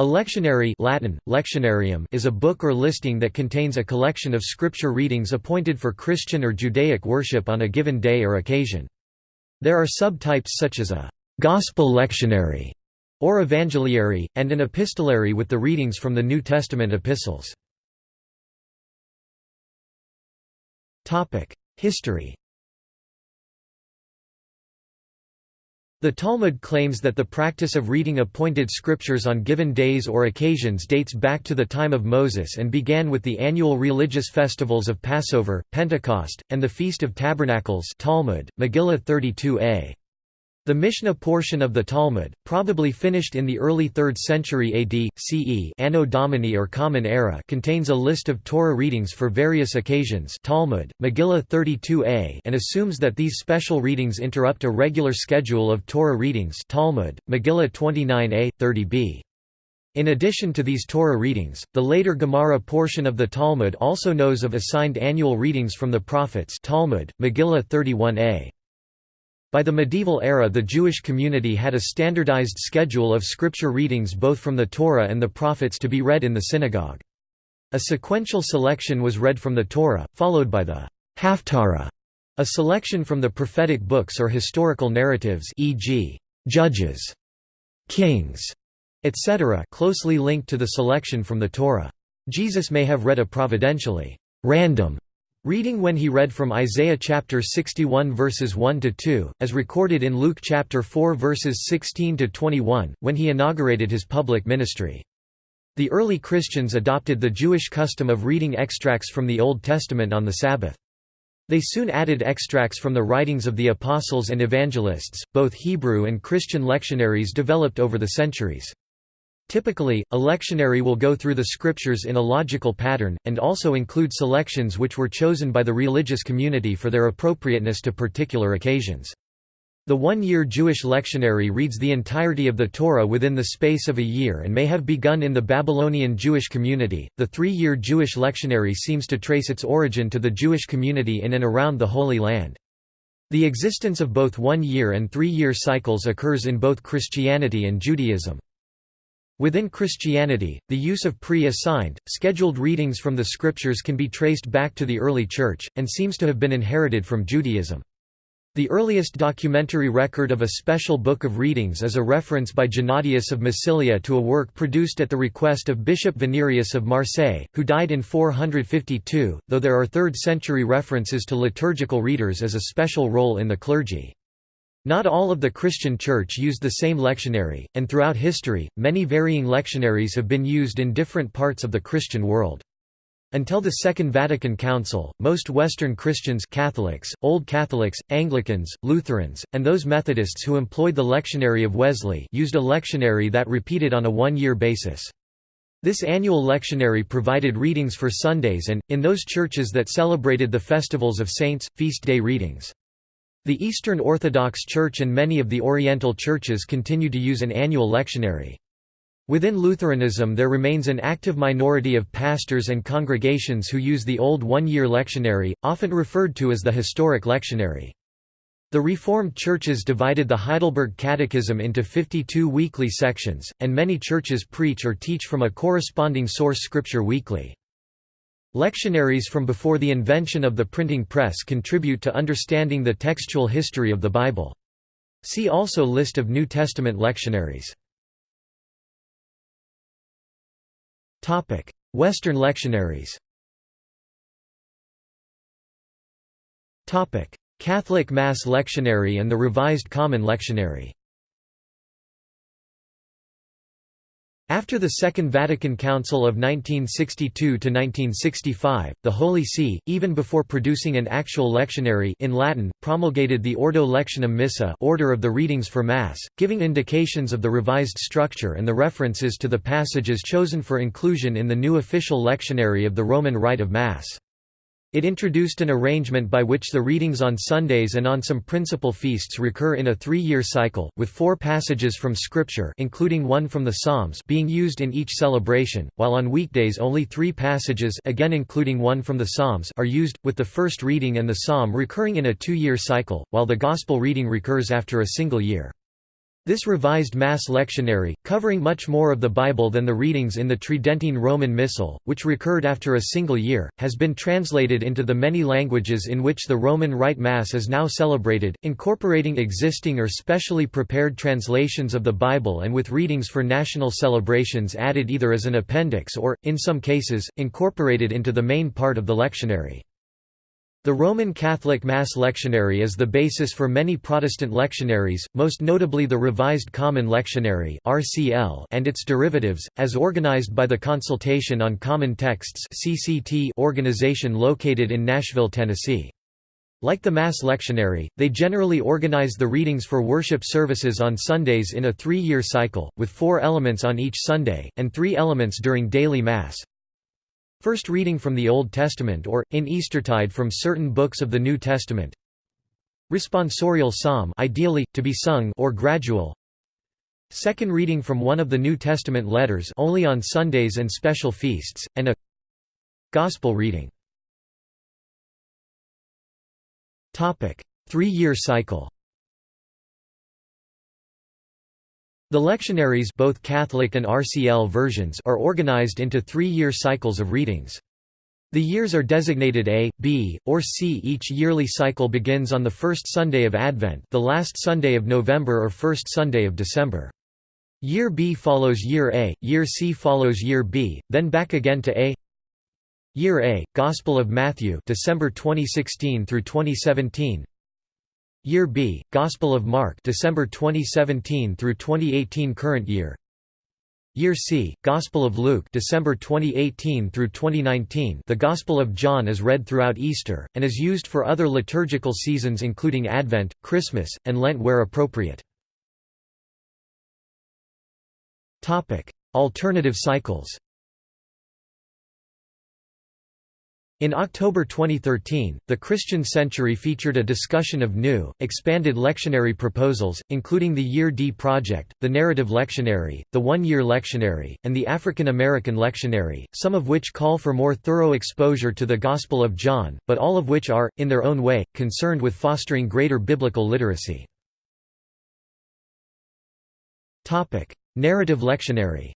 A lectionary Latin, lectionarium is a book or listing that contains a collection of scripture readings appointed for Christian or Judaic worship on a given day or occasion. There are subtypes such as a «gospel lectionary» or evangeliary, and an epistolary with the readings from the New Testament epistles. History The Talmud claims that the practice of reading appointed scriptures on given days or occasions dates back to the time of Moses and began with the annual religious festivals of Passover, Pentecost, and the Feast of Tabernacles Talmud, Megillah 32a. The Mishnah portion of the Talmud, probably finished in the early 3rd century AD, CE Anno Domini or Common Era contains a list of Torah readings for various occasions Talmud, Megillah 32a and assumes that these special readings interrupt a regular schedule of Torah readings Talmud, Megillah 29a, 30b. In addition to these Torah readings, the later Gemara portion of the Talmud also knows of assigned annual readings from the prophets Talmud, Megillah 31a. By the medieval era the Jewish community had a standardized schedule of scripture readings both from the Torah and the prophets to be read in the synagogue. A sequential selection was read from the Torah, followed by the Haftarah, a selection from the prophetic books or historical narratives e.g., Judges, Kings, etc. closely linked to the selection from the Torah. Jesus may have read a providentially random Reading when he read from Isaiah chapter 61 verses 1 to 2, as recorded in Luke chapter 4 verses 16 to 21, when he inaugurated his public ministry. The early Christians adopted the Jewish custom of reading extracts from the Old Testament on the Sabbath. They soon added extracts from the writings of the apostles and evangelists. Both Hebrew and Christian lectionaries developed over the centuries. Typically, a lectionary will go through the scriptures in a logical pattern, and also include selections which were chosen by the religious community for their appropriateness to particular occasions. The one-year Jewish lectionary reads the entirety of the Torah within the space of a year and may have begun in the Babylonian Jewish community. The three-year Jewish lectionary seems to trace its origin to the Jewish community in and around the Holy Land. The existence of both one-year and three-year cycles occurs in both Christianity and Judaism. Within Christianity, the use of pre-assigned, scheduled readings from the scriptures can be traced back to the early Church, and seems to have been inherited from Judaism. The earliest documentary record of a special book of readings is a reference by Gennadius of Massilia to a work produced at the request of Bishop Venerius of Marseille, who died in 452, though there are 3rd-century references to liturgical readers as a special role in the clergy. Not all of the Christian Church used the same lectionary, and throughout history, many varying lectionaries have been used in different parts of the Christian world. Until the Second Vatican Council, most Western Christians Catholics, Old Catholics, Anglicans, Lutherans, and those Methodists who employed the lectionary of Wesley used a lectionary that repeated on a one-year basis. This annual lectionary provided readings for Sundays and, in those churches that celebrated the festivals of saints, feast day readings. The Eastern Orthodox Church and many of the Oriental churches continue to use an annual lectionary. Within Lutheranism there remains an active minority of pastors and congregations who use the old one-year lectionary, often referred to as the historic lectionary. The Reformed churches divided the Heidelberg Catechism into 52 weekly sections, and many churches preach or teach from a corresponding source scripture weekly. Lectionaries from before the invention of the printing press contribute to understanding the textual history of the Bible. See also List of New Testament lectionaries. Western lectionaries Catholic Mass Lectionary and the Revised Common Lectionary After the Second Vatican Council of 1962–1965, the Holy See, even before producing an actual lectionary in Latin, promulgated the Ordo Lectionum Missa order of the readings for Mass, giving indications of the revised structure and the references to the passages chosen for inclusion in the new official lectionary of the Roman Rite of Mass. It introduced an arrangement by which the readings on Sundays and on some principal feasts recur in a three-year cycle, with four passages from Scripture including one from the Psalms being used in each celebration, while on weekdays only three passages again including one from the Psalms are used, with the first reading and the psalm recurring in a two-year cycle, while the Gospel reading recurs after a single year. This revised Mass lectionary, covering much more of the Bible than the readings in the Tridentine Roman Missal, which recurred after a single year, has been translated into the many languages in which the Roman Rite Mass is now celebrated, incorporating existing or specially prepared translations of the Bible and with readings for national celebrations added either as an appendix or, in some cases, incorporated into the main part of the lectionary. The Roman Catholic Mass lectionary is the basis for many Protestant lectionaries, most notably the Revised Common Lectionary and its derivatives, as organized by the Consultation on Common Texts organization located in Nashville, Tennessee. Like the Mass lectionary, they generally organize the readings for worship services on Sundays in a three-year cycle, with four elements on each Sunday, and three elements during daily Mass. First reading from the Old Testament or, in Eastertide from certain books of the New Testament. Responsorial psalm ideally, to be sung or gradual. Second reading from one of the New Testament letters only on Sundays and special feasts, and a Gospel reading. Three-year cycle The lectionaries both Catholic and RCL versions are organized into three-year cycles of readings. The years are designated A, B, or C. Each yearly cycle begins on the first Sunday of Advent the last Sunday of November or first Sunday of December. Year B follows Year A, Year C follows Year B, then back again to A. Year A, Gospel of Matthew December 2016 through 2017 Year B, Gospel of Mark December 2017 through 2018 current year. Year C, Gospel of Luke December 2018 through 2019. The Gospel of John is read throughout Easter and is used for other liturgical seasons including Advent, Christmas, and Lent where appropriate. Alternative cycles. In October 2013, The Christian Century featured a discussion of new, expanded lectionary proposals, including the Year D Project, the Narrative Lectionary, the One-Year Lectionary, and the African American Lectionary, some of which call for more thorough exposure to the Gospel of John, but all of which are, in their own way, concerned with fostering greater biblical literacy. Narrative Lectionary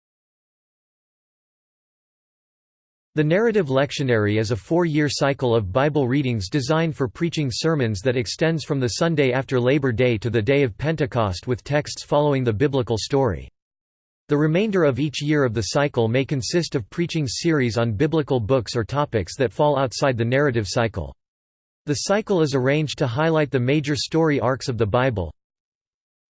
The narrative lectionary is a four-year cycle of Bible readings designed for preaching sermons that extends from the Sunday after Labor Day to the day of Pentecost with texts following the biblical story. The remainder of each year of the cycle may consist of preaching series on biblical books or topics that fall outside the narrative cycle. The cycle is arranged to highlight the major story arcs of the Bible,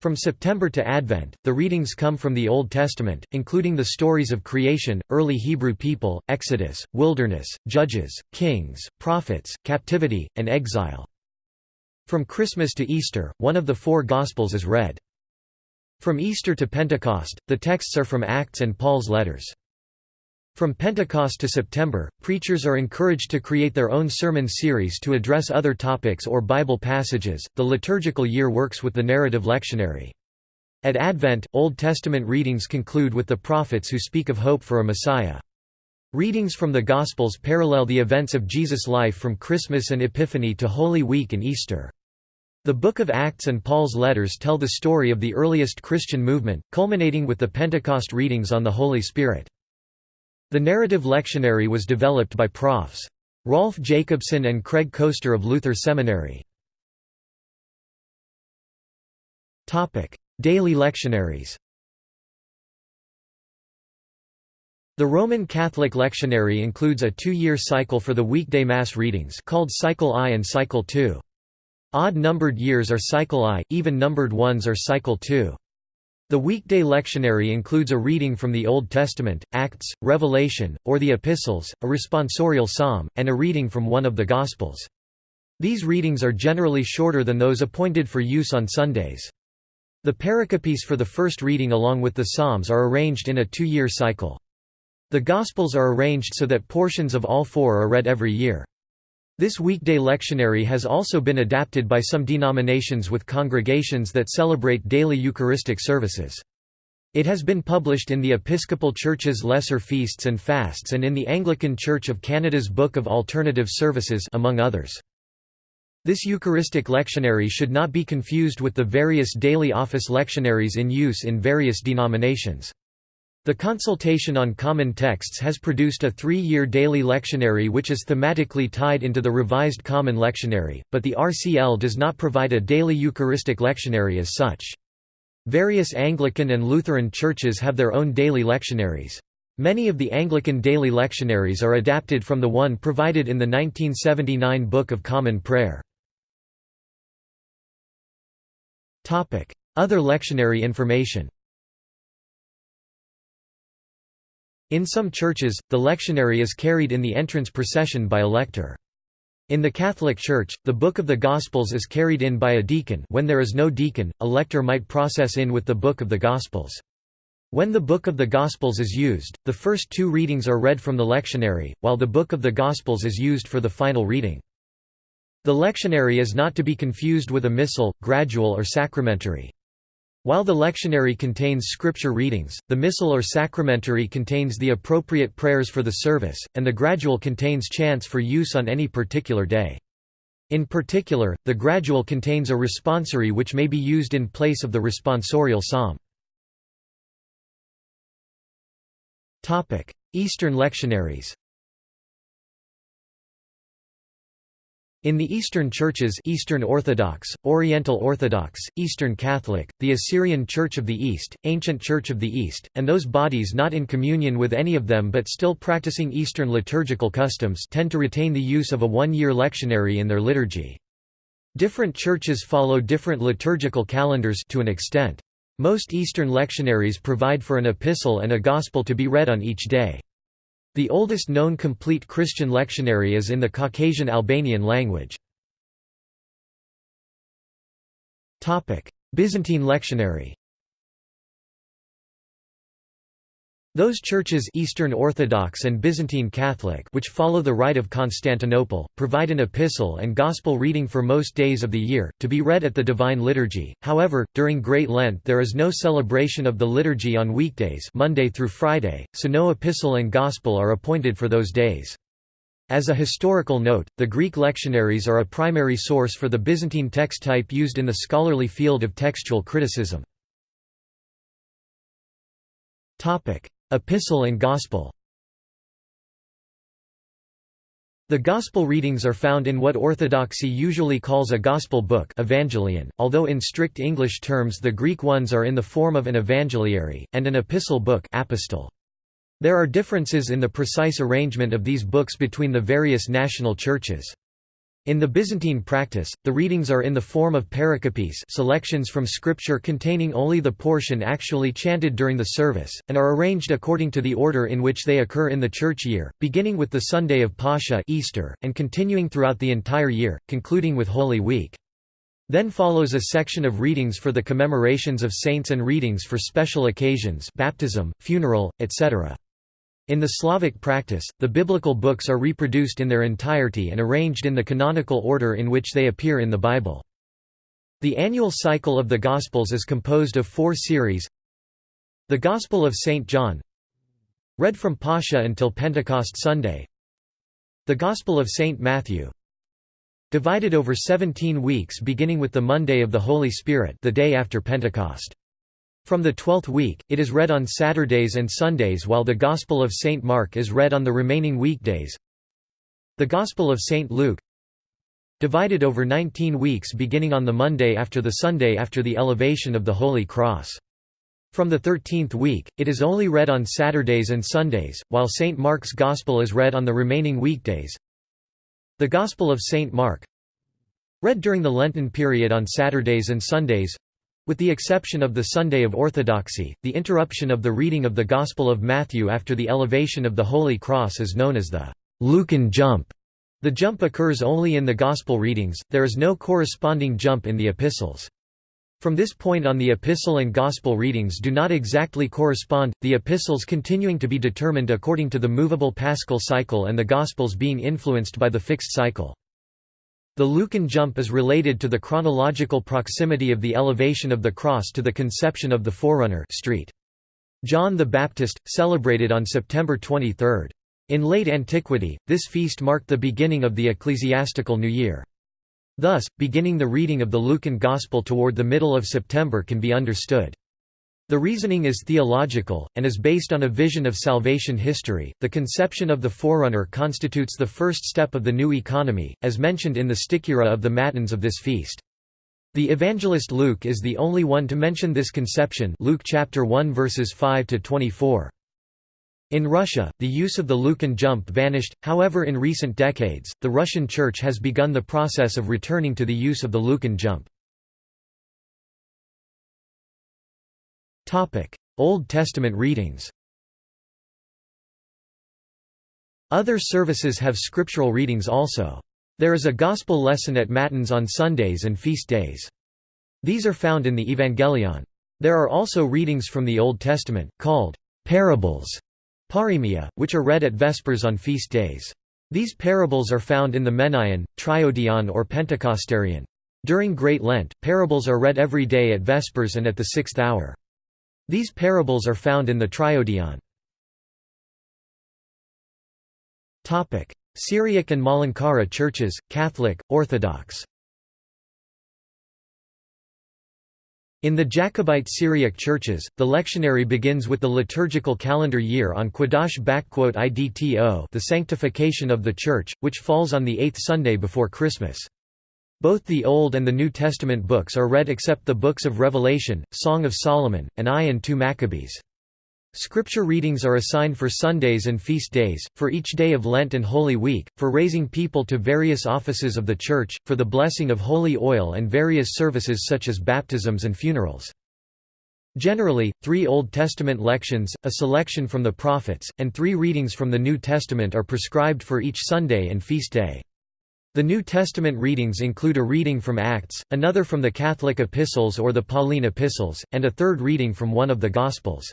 from September to Advent, the readings come from the Old Testament, including the stories of creation, early Hebrew people, Exodus, wilderness, judges, kings, prophets, captivity, and exile. From Christmas to Easter, one of the four Gospels is read. From Easter to Pentecost, the texts are from Acts and Paul's letters. From Pentecost to September, preachers are encouraged to create their own sermon series to address other topics or Bible passages. The liturgical year works with the narrative lectionary. At Advent, Old Testament readings conclude with the prophets who speak of hope for a Messiah. Readings from the Gospels parallel the events of Jesus' life from Christmas and Epiphany to Holy Week and Easter. The Book of Acts and Paul's letters tell the story of the earliest Christian movement, culminating with the Pentecost readings on the Holy Spirit. The narrative lectionary was developed by Profs. Rolf Jacobson and Craig Koester of Luther Seminary. Daily lectionaries The Roman Catholic lectionary includes a two-year cycle for the weekday Mass readings called Cycle I and Cycle II. Odd-numbered years are Cycle I, even-numbered ones are Cycle II. The weekday lectionary includes a reading from the Old Testament, Acts, Revelation, or the Epistles, a responsorial psalm, and a reading from one of the Gospels. These readings are generally shorter than those appointed for use on Sundays. The pericopes for the first reading along with the Psalms are arranged in a two-year cycle. The Gospels are arranged so that portions of all four are read every year. This weekday lectionary has also been adapted by some denominations with congregations that celebrate daily Eucharistic services. It has been published in the Episcopal Church's Lesser Feasts and Fasts and in the Anglican Church of Canada's Book of Alternative Services among others. This Eucharistic lectionary should not be confused with the various daily office lectionaries in use in various denominations. The Consultation on Common Texts has produced a three-year daily lectionary which is thematically tied into the Revised Common Lectionary, but the RCL does not provide a daily Eucharistic lectionary as such. Various Anglican and Lutheran churches have their own daily lectionaries. Many of the Anglican daily lectionaries are adapted from the one provided in the 1979 Book of Common Prayer. Other lectionary information In some churches, the lectionary is carried in the entrance procession by a lector. In the Catholic Church, the Book of the Gospels is carried in by a deacon when there is no deacon, a lector might process in with the Book of the Gospels. When the Book of the Gospels is used, the first two readings are read from the lectionary, while the Book of the Gospels is used for the final reading. The lectionary is not to be confused with a missal, gradual or sacramentary. While the lectionary contains scripture readings, the missal or sacramentary contains the appropriate prayers for the service, and the gradual contains chants for use on any particular day. In particular, the gradual contains a responsory which may be used in place of the responsorial psalm. Eastern lectionaries In the Eastern Churches Eastern Orthodox, Oriental Orthodox, Eastern Catholic, the Assyrian Church of the East, Ancient Church of the East, and those bodies not in communion with any of them but still practicing Eastern liturgical customs tend to retain the use of a one-year lectionary in their liturgy. Different churches follow different liturgical calendars to an extent. Most Eastern lectionaries provide for an epistle and a gospel to be read on each day. The oldest known complete Christian lectionary is in the Caucasian Albanian language. Byzantine lectionary Those churches Eastern Orthodox and Byzantine Catholic which follow the Rite of Constantinople, provide an epistle and gospel reading for most days of the year, to be read at the Divine Liturgy. However, during Great Lent there is no celebration of the liturgy on weekdays Monday through Friday, so no epistle and gospel are appointed for those days. As a historical note, the Greek lectionaries are a primary source for the Byzantine text type used in the scholarly field of textual criticism. Epistle and Gospel The Gospel readings are found in what Orthodoxy usually calls a Gospel book evangelion, although in strict English terms the Greek ones are in the form of an evangeliary, and an epistle book apostol. There are differences in the precise arrangement of these books between the various national churches. In the Byzantine practice, the readings are in the form of pericopes selections from scripture containing only the portion actually chanted during the service, and are arranged according to the order in which they occur in the church year, beginning with the Sunday of Pascha Easter, and continuing throughout the entire year, concluding with Holy Week. Then follows a section of readings for the commemorations of saints and readings for special occasions baptism, funeral, etc. In the Slavic practice, the biblical books are reproduced in their entirety and arranged in the canonical order in which they appear in the Bible. The annual cycle of the Gospels is composed of four series The Gospel of St. John Read from Pascha until Pentecost Sunday The Gospel of St. Matthew Divided over 17 weeks beginning with the Monday of the Holy Spirit the day after Pentecost from the twelfth week, it is read on Saturdays and Sundays while the Gospel of St. Mark is read on the remaining weekdays. The Gospel of St. Luke Divided over 19 weeks beginning on the Monday after the Sunday after the elevation of the Holy Cross. From the thirteenth week, it is only read on Saturdays and Sundays, while St. Mark's Gospel is read on the remaining weekdays. The Gospel of St. Mark Read during the Lenten period on Saturdays and Sundays with the exception of the Sunday of Orthodoxy, the interruption of the reading of the Gospel of Matthew after the elevation of the Holy Cross is known as the Lucan jump. The jump occurs only in the Gospel readings, there is no corresponding jump in the epistles. From this point on the epistle and Gospel readings do not exactly correspond, the epistles continuing to be determined according to the movable paschal cycle and the Gospels being influenced by the fixed cycle. The Lucan jump is related to the chronological proximity of the elevation of the cross to the conception of the forerunner street. John the Baptist, celebrated on September 23. In late antiquity, this feast marked the beginning of the ecclesiastical new year. Thus, beginning the reading of the Lucan Gospel toward the middle of September can be understood. The reasoning is theological, and is based on a vision of salvation history. The conception of the forerunner constitutes the first step of the new economy, as mentioned in the Stichera of the Matins of this feast. The evangelist Luke is the only one to mention this conception Luke chapter 1 verses 5 to 24. In Russia, the use of the Lucan jump vanished, however in recent decades, the Russian Church has begun the process of returning to the use of the Lucan jump. Old Testament readings Other services have scriptural readings also. There is a gospel lesson at Matins on Sundays and feast days. These are found in the Evangelion. There are also readings from the Old Testament, called parables, paroemia, which are read at Vespers on feast days. These parables are found in the Menaion, Triodion or Pentecostarion. During Great Lent, parables are read every day at Vespers and at the sixth hour. These parables are found in the Triodion. Syriac and Malankara churches, Catholic, Orthodox In the Jacobite Syriac churches, the lectionary begins with the liturgical calendar year on Qadash Idto the sanctification of the Church, which falls on the eighth Sunday before Christmas. Both the Old and the New Testament books are read except the books of Revelation, Song of Solomon, and I and II Maccabees. Scripture readings are assigned for Sundays and feast days, for each day of Lent and Holy Week, for raising people to various offices of the Church, for the blessing of holy oil and various services such as baptisms and funerals. Generally, three Old Testament lections, a selection from the prophets, and three readings from the New Testament are prescribed for each Sunday and feast day. The New Testament readings include a reading from Acts, another from the Catholic epistles or the Pauline epistles, and a third reading from one of the Gospels.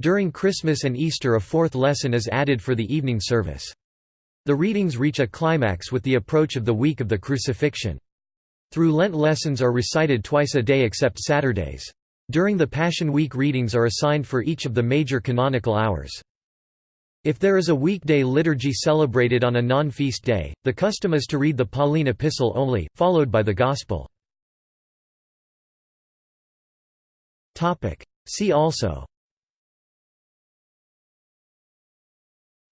During Christmas and Easter a fourth lesson is added for the evening service. The readings reach a climax with the approach of the week of the crucifixion. Through Lent lessons are recited twice a day except Saturdays. During the Passion Week readings are assigned for each of the major canonical hours. If there is a weekday liturgy celebrated on a non-feast day, the custom is to read the Pauline epistle only, followed by the Gospel. See also.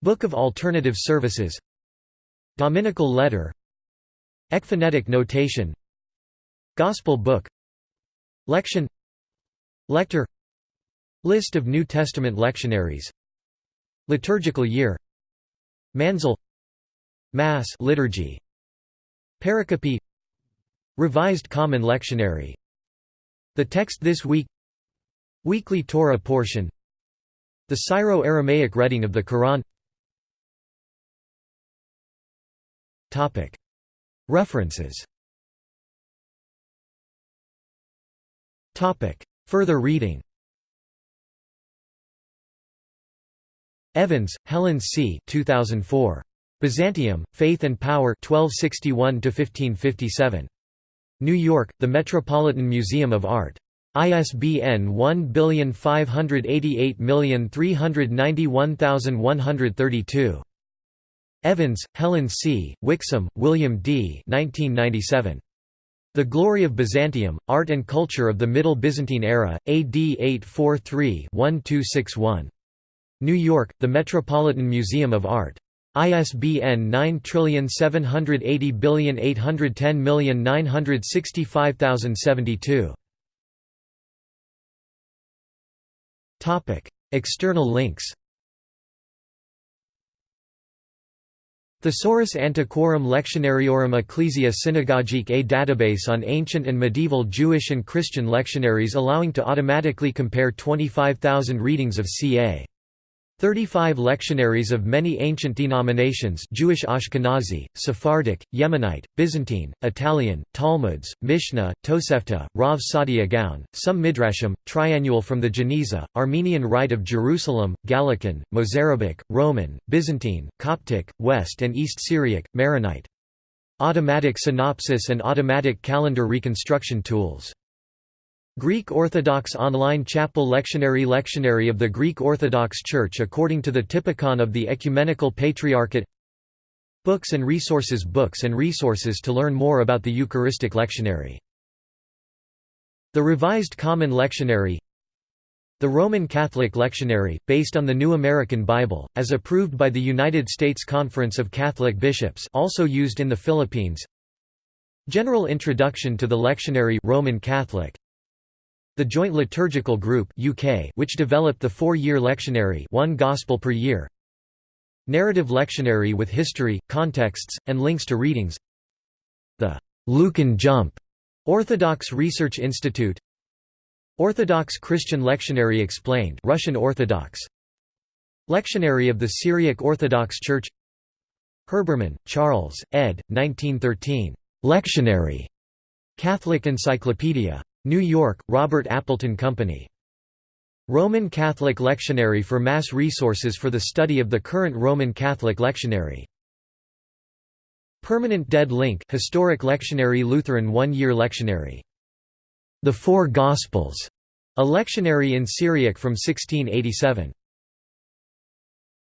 Book of Alternative Services. Dominical Letter. Ekphonetic notation. Gospel Book. Lection. Lector List of New Testament lectionaries Liturgical year Mansel Mass liturgy Pericope Revised Common Lectionary. The text this week Weekly Torah portion The Syro-Aramaic reading of the Quran. References. Further reading Evans, Helen C. 2004. Byzantium, Faith and Power 1261–1557. New York, The Metropolitan Museum of Art. ISBN 1588391132. Evans, Helen C., Wixom, William D. 1997. The Glory of Byzantium, Art and Culture of the Middle Byzantine Era, AD 843-1261. New York, The Metropolitan Museum of Art. ISBN 9780810965072. External links Thesaurus Antiquorum Lectionariorum Ecclesia Synagogique a database on ancient and medieval Jewish and Christian lectionaries allowing to automatically compare 25,000 readings of ca. 35 lectionaries of many ancient denominations Jewish Ashkenazi, Sephardic, Yemenite, Byzantine, Italian, Talmuds, Mishnah, Tosefta, Rav Saadia Gaon, some Midrashim, Triannual from the Geniza, Armenian Rite of Jerusalem, Gallican, Mozarabic, Roman, Byzantine, Coptic, West and East Syriac, Maronite. Automatic synopsis and automatic calendar reconstruction tools Greek Orthodox Online Chapel Lectionary Lectionary of the Greek Orthodox Church according to the Typicon of the Ecumenical Patriarchate. Books and resources Books and resources to learn more about the Eucharistic Lectionary. The Revised Common Lectionary. The Roman Catholic Lectionary, based on the New American Bible, as approved by the United States Conference of Catholic Bishops also used in the Philippines. General Introduction to the Lectionary Roman Catholic The Joint Liturgical Group UK which developed the four-year lectionary one Gospel per year Narrative lectionary with history, contexts, and links to readings The Lucan Jump Orthodox Research Institute Orthodox Christian Lectionary Explained Russian Orthodox Lectionary of the Syriac Orthodox Church Herbermann, Charles, ed. 1913. Lectionary. Catholic Encyclopedia. New York, Robert Appleton Company. Roman Catholic Lectionary for Mass Resources for the Study of the Current Roman Catholic Lectionary. Permanent Dead Link Historic Lectionary Lutheran One-Year Lectionary the Four Gospels, a lectionary in Syriac from 1687.